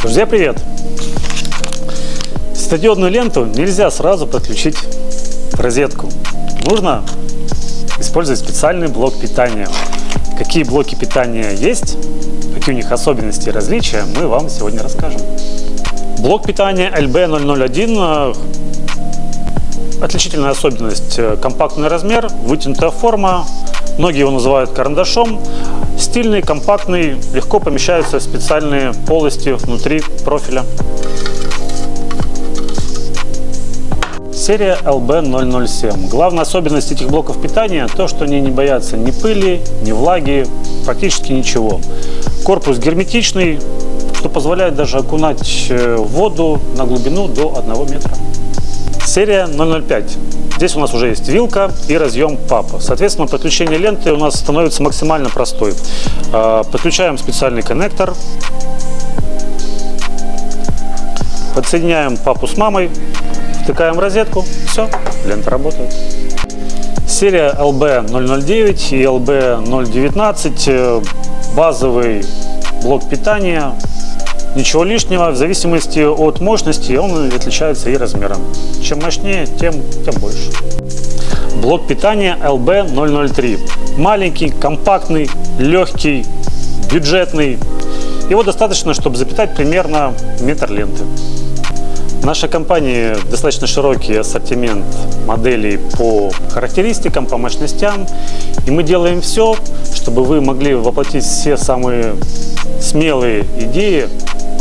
Друзья, привет! Светодиодную ленту нельзя сразу подключить в розетку. Нужно использовать специальный блок питания. Какие блоки питания есть, какие у них особенности и различия, мы вам сегодня расскажем. Блок питания LB001 Отличительная особенность – компактный размер, вытянутая форма, многие его называют карандашом. Стильный, компактный, легко помещаются в специальные полости внутри профиля. Серия LB007. Главная особенность этих блоков питания – то, что они не боятся ни пыли, ни влаги, практически ничего. Корпус герметичный, что позволяет даже окунать э, воду на глубину до 1 метра. Серия 005. Здесь у нас уже есть вилка и разъем папа. Соответственно, подключение ленты у нас становится максимально простой. А, подключаем специальный коннектор. Подсоединяем папу с мамой. Втыкаем в розетку. Все, лента работает. Серия LB009 и LB019 базовый блок питания Ничего лишнего, в зависимости от мощности он отличается и размером. Чем мощнее, тем, тем больше. Блок питания LB003. Маленький, компактный, легкий, бюджетный. Его достаточно, чтобы запитать примерно метр ленты. В нашей компании достаточно широкий ассортимент моделей по характеристикам, по мощностям. И мы делаем все, чтобы вы могли воплотить все самые смелые идеи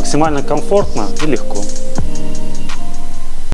максимально комфортно и легко.